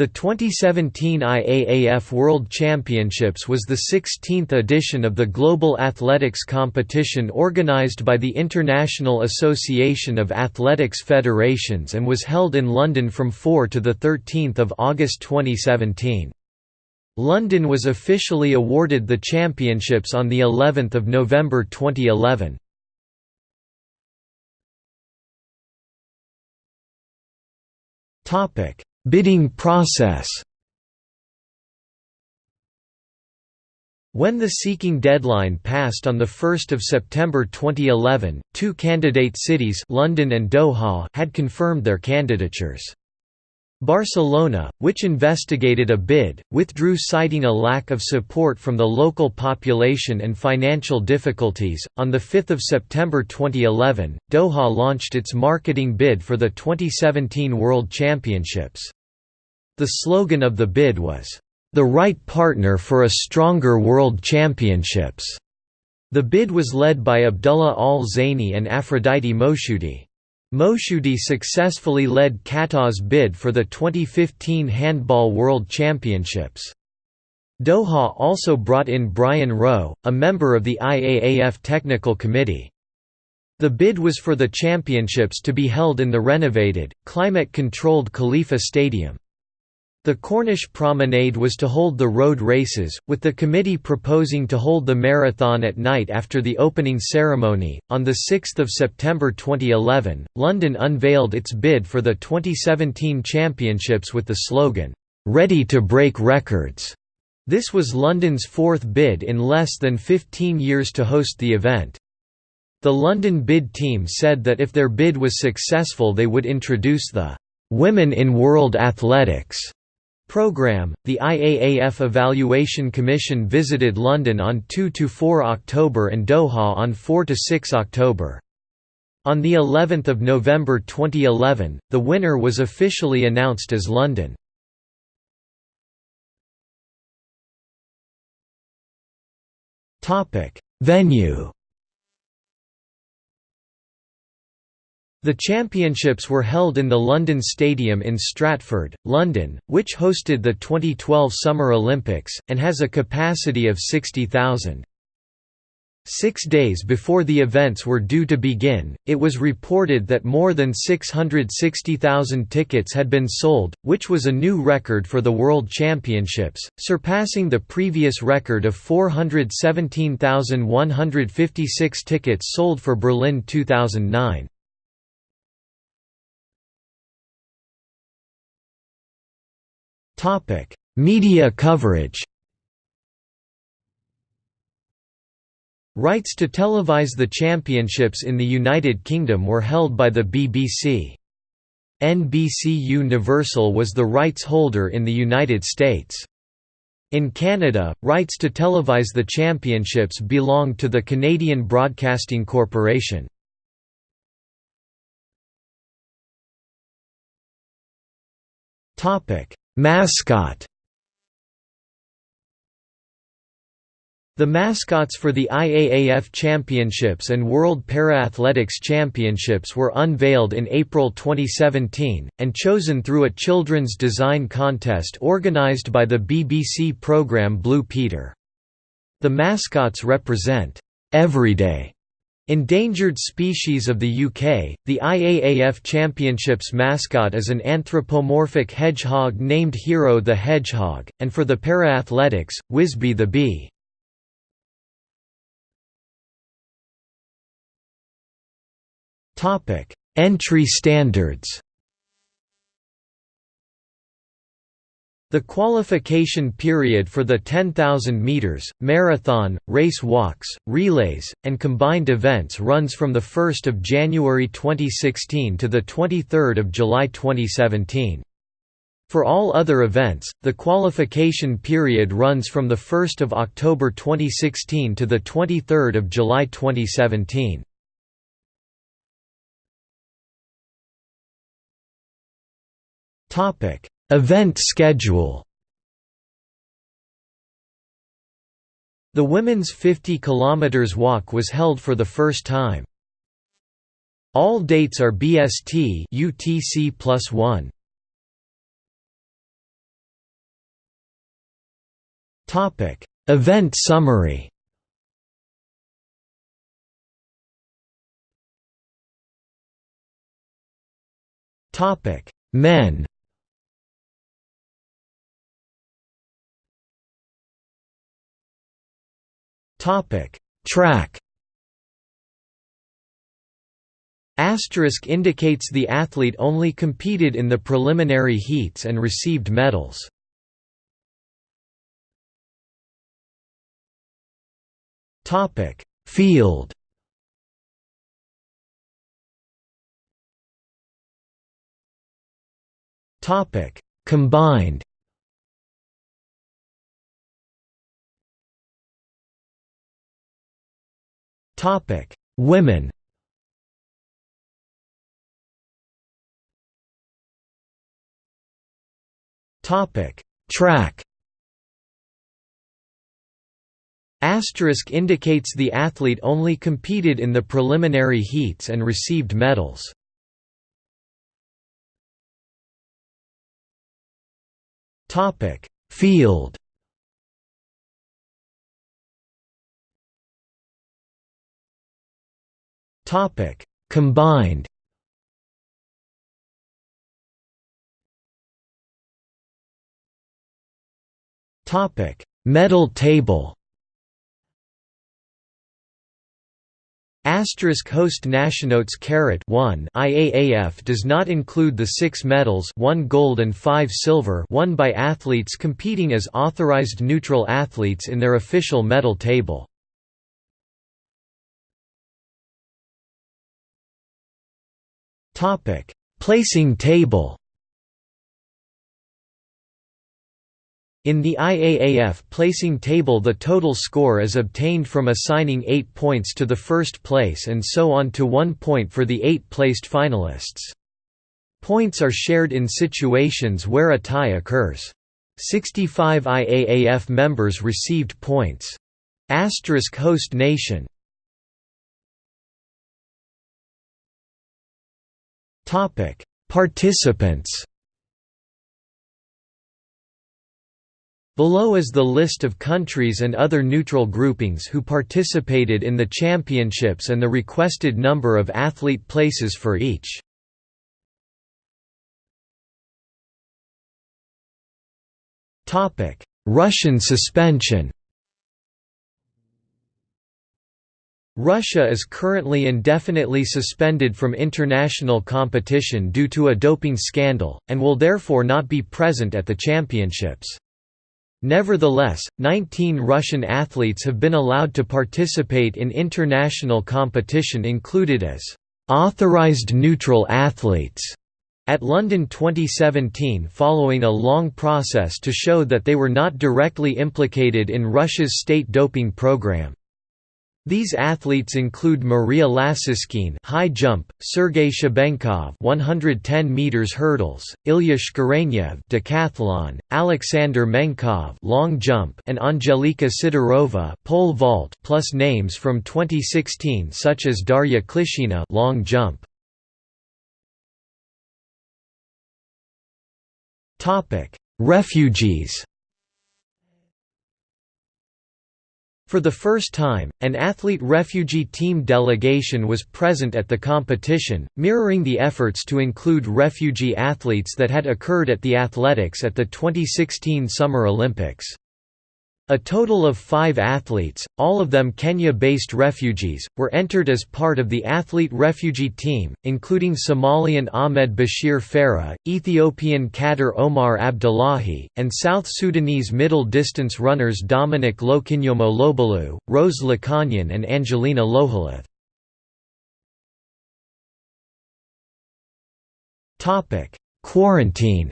The 2017 IAAF World Championships was the 16th edition of the global athletics competition organized by the International Association of Athletics Federations and was held in London from 4 to 13 August 2017. London was officially awarded the championships on the 11th of November 2011. Topic Bidding process When the seeking deadline passed on 1 September 2011, two candidate cities London and Doha had confirmed their candidatures. Barcelona, which investigated a bid, withdrew citing a lack of support from the local population and financial difficulties. On 5 September 2011, Doha launched its marketing bid for the 2017 World Championships. The slogan of the bid was, The right partner for a stronger World Championships. The bid was led by Abdullah Al Zaini and Aphrodite Moshoudi. Moshoudi successfully led Qatar's bid for the 2015 Handball World Championships. Doha also brought in Brian Rowe, a member of the IAAF Technical Committee. The bid was for the championships to be held in the renovated, climate-controlled Khalifa Stadium. The Corniche Promenade was to hold the road races, with the committee proposing to hold the marathon at night after the opening ceremony. On 6 September 2011, London unveiled its bid for the 2017 Championships with the slogan, Ready to break records. This was London's fourth bid in less than 15 years to host the event. The London bid team said that if their bid was successful, they would introduce the Women in World Athletics Program, the IAAF Evaluation Commission visited London on 2–4 October and Doha on 4–6 October. On the 11th of November 2011, the winner was officially announced as London. Venue The championships were held in the London Stadium in Stratford, London, which hosted the 2012 Summer Olympics, and has a capacity of 60,000. Six days before the events were due to begin, it was reported that more than 660,000 tickets had been sold, which was a new record for the World Championships, surpassing the previous record of 417,156 tickets sold for Berlin 2009. Topic: Media coverage. Rights to televise the championships in the United Kingdom were held by the BBC. NBC Universal was the rights holder in the United States. In Canada, rights to televise the championships belonged to the Canadian Broadcasting Corporation. Mascot The mascots for the IAAF Championships and World Para-Athletics Championships were unveiled in April 2017, and chosen through a children's design contest organised by the BBC programme Blue Peter. The mascots represent, "...everyday", Endangered species of the UK, the IAAF Championships mascot is an anthropomorphic hedgehog named Hero the Hedgehog, and for the para-athletics, Whizbee the Bee. Entry standards The qualification period for the 10,000 meters, marathon, race walks, relays, and combined events runs from the 1st of January 2016 to the 23rd of July 2017. For all other events, the qualification period runs from the 1st of October 2016 to the 23rd of July 2017. Topic Event schedule The women's 50 km walk was held for the first time. All dates are BST UTC plus 1. Topic: Event summary. Topic: Men. Topic: Track. Asterisk indicates the athlete only competed in the preliminary heats and received medals. Topic: Field. Topic: Combined. Topic: Women. Topic: Track. Asterisk indicates the athlete only competed in the preliminary heats and received medals. Topic: Field. Topic: Combined. Topic: Medal table. Asterisk host nationotes carat 1 IAAF does not include the six medals 1 gold and 5 silver won by athletes competing as authorized neutral athletes in their official medal table. Topic: Placing table. In the IAAF placing table the total score is obtained from assigning 8 points to the first place and so on to 1 point for the 8 placed finalists. Points are shared in situations where a tie occurs. 65 IAAF members received points. Asterisk host nation Topic: Participants. Below is the list of countries and other neutral groupings who participated in the championships and the requested number of athlete places for each. Russian suspension Russia is currently indefinitely suspended from international competition due to a doping scandal, and will therefore not be present at the championships. Nevertheless, 19 Russian athletes have been allowed to participate in international competition included as authorized neutral athletes at London 2017 following a long process to show that they were not directly implicated in Russia's state doping program. These athletes include Maria Lasitskene high jump, Sergei Shubenkov 110 meters hurdles, Ilya Shkurenyov decathlon, Alexander Menkov long jump, and Angelika Sidorova pole vault plus names from 2016 such as Darya Klishina long jump. Topic: Refugees For the first time, an athlete refugee team delegation was present at the competition, mirroring the efforts to include refugee athletes that had occurred at the athletics at the 2016 Summer Olympics. A total of five athletes, all of them Kenya-based refugees, were entered as part of the athlete refugee team, including Somalian Ahmed Bashir Farah, Ethiopian Kader Omar Abdullahi, and South Sudanese middle-distance runners Dominic Lokinyomo Lobalu, Rose Lokonyen and Angelina Lohalith. Quarantine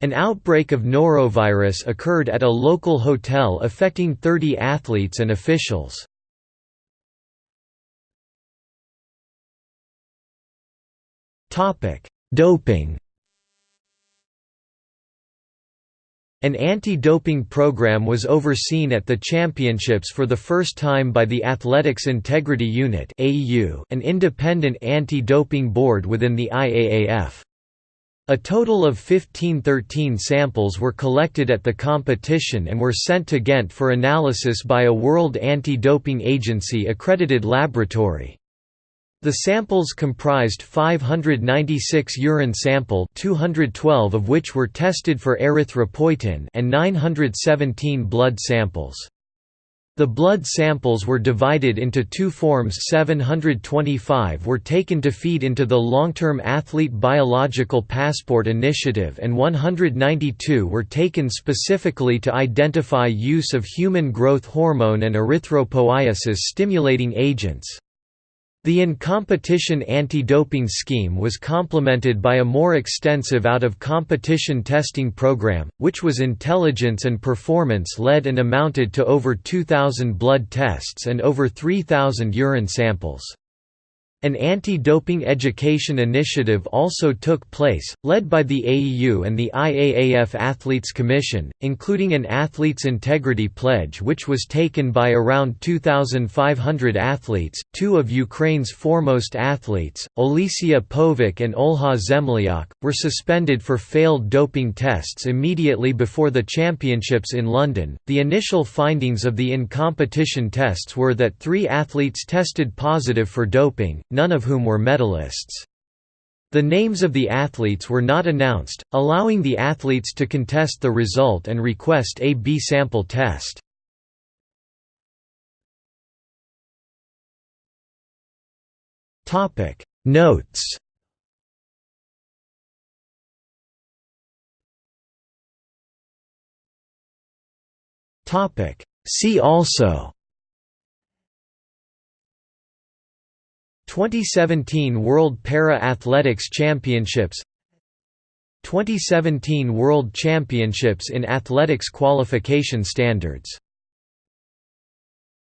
An outbreak of norovirus occurred at a local hotel affecting 30 athletes and officials. Doping An anti-doping program was overseen at the championships for the first time by the Athletics Integrity Unit an independent anti-doping board within the IAAF. A total of 1513 samples were collected at the competition and were sent to Ghent for analysis by a World Anti-Doping Agency accredited laboratory. The samples comprised 596 urine sample 212 of which were tested for erythropoietin and 917 blood samples. The blood samples were divided into two forms 725 were taken to feed into the Long-Term Athlete Biological Passport Initiative and 192 were taken specifically to identify use of human growth hormone and erythropoiesis stimulating agents. The in-competition anti-doping scheme was complemented by a more extensive out-of-competition testing program, which was intelligence and performance-led and amounted to over 2,000 blood tests and over 3,000 urine samples. An anti-doping education initiative also took place, led by the AIU and the IAAF Athletes Commission, including an Athletes Integrity Pledge which was taken by around 2,500 athletes. Two of Ukraine's foremost athletes, Olesya Povh and Olha Zemlyak, were suspended for failed doping tests immediately before the championships in London. The initial findings of the in-competition tests were that three athletes tested positive for doping, none of whom were medalists. The names of the athletes were not announced, allowing the athletes to contest the result and request a B-sample test. Notes See also 2017 World Para-Athletics Championships 2017 World Championships in Athletics Qualification Standards